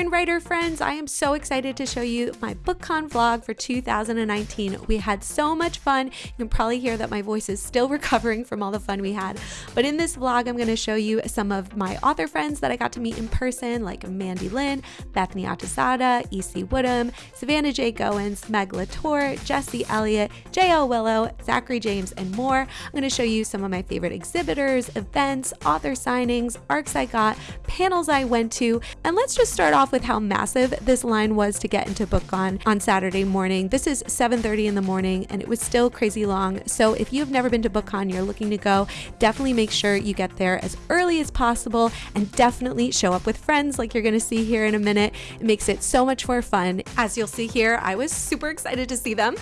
and writer friends, I am so excited to show you my BookCon vlog for 2019. We had so much fun. You can probably hear that my voice is still recovering from all the fun we had. But in this vlog, I'm going to show you some of my author friends that I got to meet in person, like Mandy Lynn, Bethany Atazadeh, E.C. Woodham, Savannah J. Goins, Meg LaTorre, Jesse Elliott, J.L. Willow, Zachary James, and more. I'm going to show you some of my favorite exhibitors, events, author signings, arcs I got, panels I went to, and let's just start off with how massive this line was to get into BookCon on Saturday morning. This is 7:30 in the morning and it was still crazy long. So if you've never been to BookCon, you're looking to go, definitely make sure you get there as early as possible and definitely show up with friends like you're to see here in a minute. It makes it so much more fun. As you'll see here, I was super excited to see them.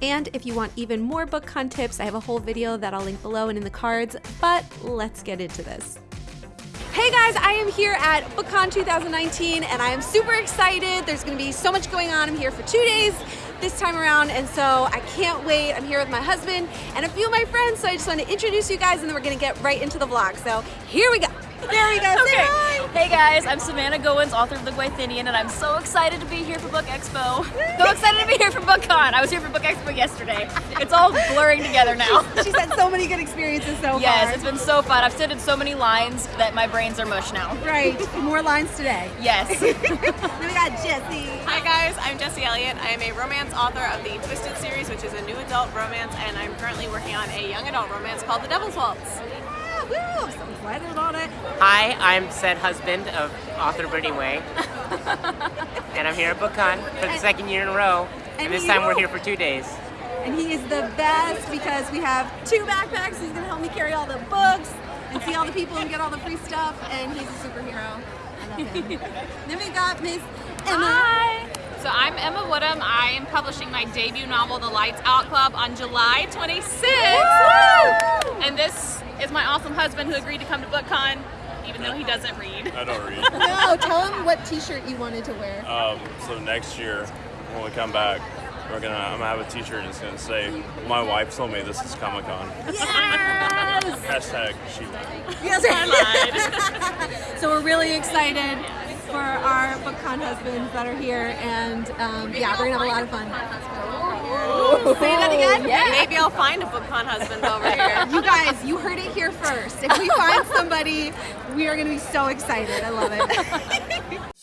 And if you want even more BookCon tips, I have a whole video that I'll link below and in the cards, but let's get into this. Hey guys, I am here at BookCon 2019 and I am super excited. There's gonna be so much going on. I'm here for two days this time around and so I can't wait. I'm here with my husband and a few of my friends, so I just want to introduce you guys and then we're gonna get right into the vlog. So here we go. There we go. Okay. Hi. Hey guys, I'm Savannah Goins, author of The Gwythinian, and I'm so excited to be here for Book Expo. So excited to be here for BookCon. I was here for Book Expo yesterday. It's all blurring together now. She's had so many good experiences so Yes, far. it's been so fun. I've stood in so many lines that my brains are mush now. Right. More lines today. Yes. then we got Jesse. Hi guys, I'm Jessie Elliott. I am a romance author of the Twisted series, which is a new adult romance, and I'm currently working on a young adult romance called The Devil's Waltz. Woo, I'm so excited about it. Hi, I'm said husband of author Brittany Way, and I'm here at BookCon for the second year in a row. and And this time we're here for two days. And he is the best because we have two backpacks. He's gonna help me carry all the books and see all the people and get all the free stuff. And he's a superhero. I love him. then we got Miss Emma. Hi! So I'm Emma Woodham. I am publishing my debut novel, The Lights Out Club, on July 26th. And this is my awesome husband who agreed to come to BookCon, even though he doesn't read. I don't read. No, tell him what T-shirt you wanted to wear. Um, so next year, when we come back, we're gonna I'm gonna have a T-shirt and it's gonna say, "My wife told me this is Comic Con." Yes. Hashtag she. yes. so we're really excited for our BookCon husbands that are here, and um, yeah, we're gonna have a lot of fun. Say that again. Maybe I'll find a book BookCon husband over here. You guys, you heard it here first. If we find somebody, we are going to be so excited. I love it.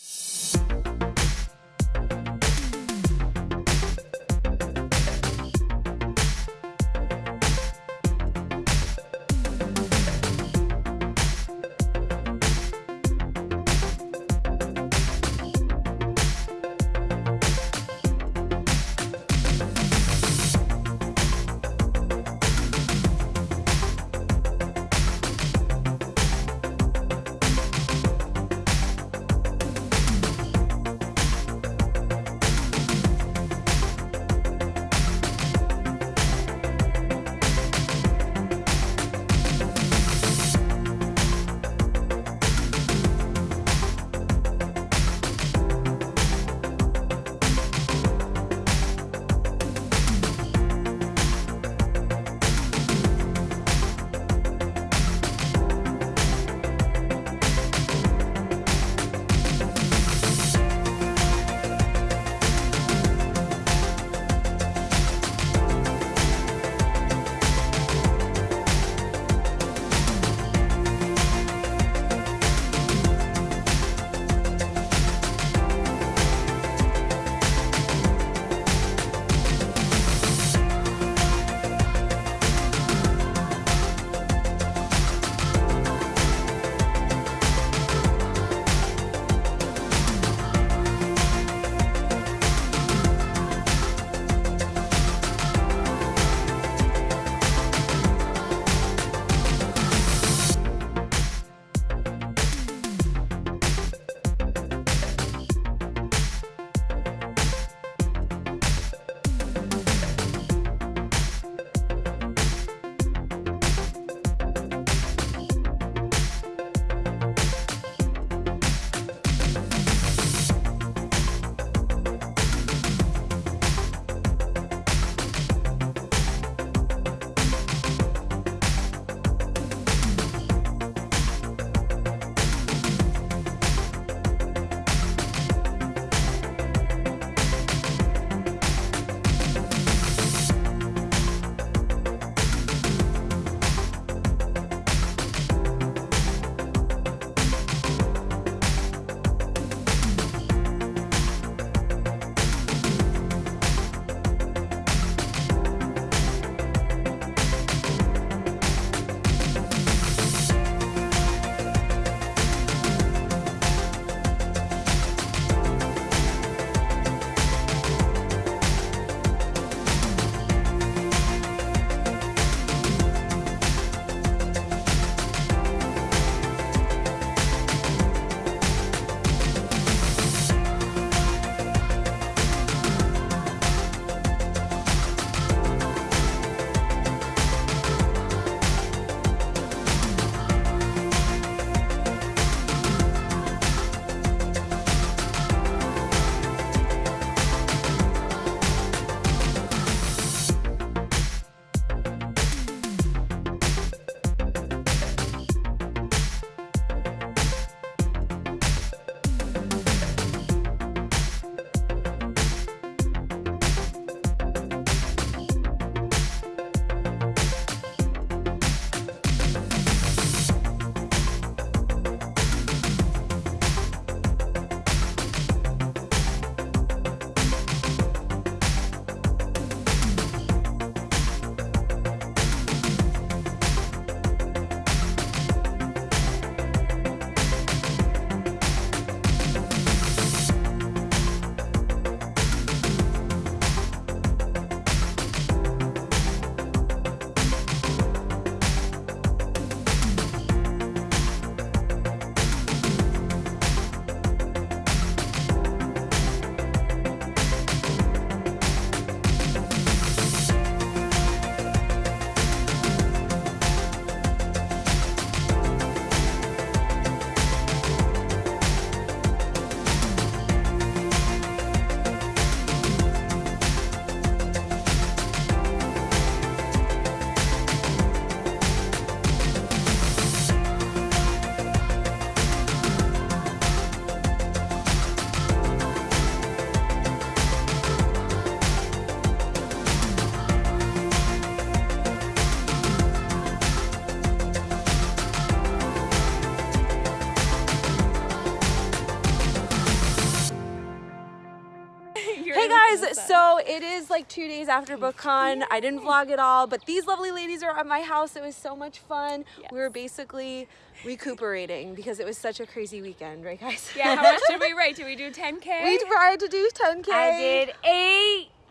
so it is like two days after BookCon. I didn't vlog at all, but these lovely ladies are at my house. It was so much fun. We were basically recuperating because it was such a crazy weekend, right, guys? Yeah, how much did we write? Did we do 10K? we tried to do 10K. I did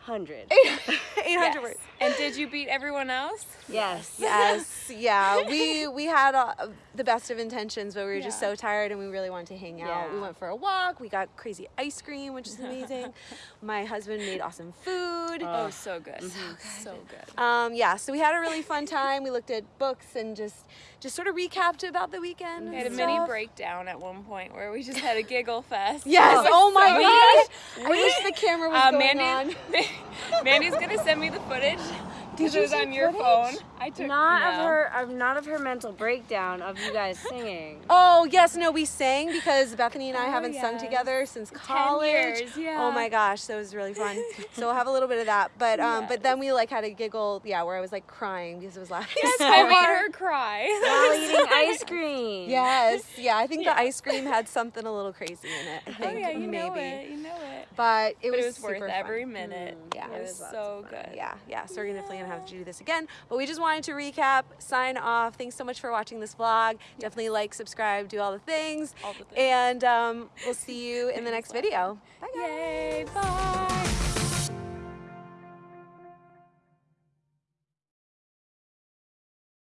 800. 800 Yes. words. And did you beat everyone else? Yes. Yes, yeah. We we had uh, the best of intentions, but we were just so tired and we really wanted to hang out. We went for a walk. We got crazy ice cream, which is amazing. My husband made awesome food. Oh, so good. So good. Um, yeah, so we had a really fun time. We looked at books and just just sort of recapped about the weekend. We had a and mini breakdown at one point where we just had a giggle fest. Yes. It Oh my so gosh. I wish the camera was Uh, going Mandy, on. Mandy's gonna send me the footage. Did you it was on your footage? phone. I took Not no. of her, of not of her mental breakdown of you guys singing. Oh yes, no, we sang because Bethany and I Oh, haven't sung together since college. years, yeah. Oh my gosh, that was really fun. so we'll have a little bit of that, but um, but then we like had a giggle, yeah, where I was like crying because it was laughing so I made hard. her cry. While eating ice cream. Yes, yeah, I think the ice cream had something a little crazy in it. I think Oh yeah, you maybe, know it. You know it. but it But was, it was worth super every fun. minute. Yeah. it It was was so good. Yeah, yeah. So we're going to definitely gonna have to do this again. But we just wanted to recap, sign off. Thanks so much for watching this vlog. Definitely like, subscribe, do all the things. All the things. And um, we'll see you in the next video. Bye guys. Yay! Bye.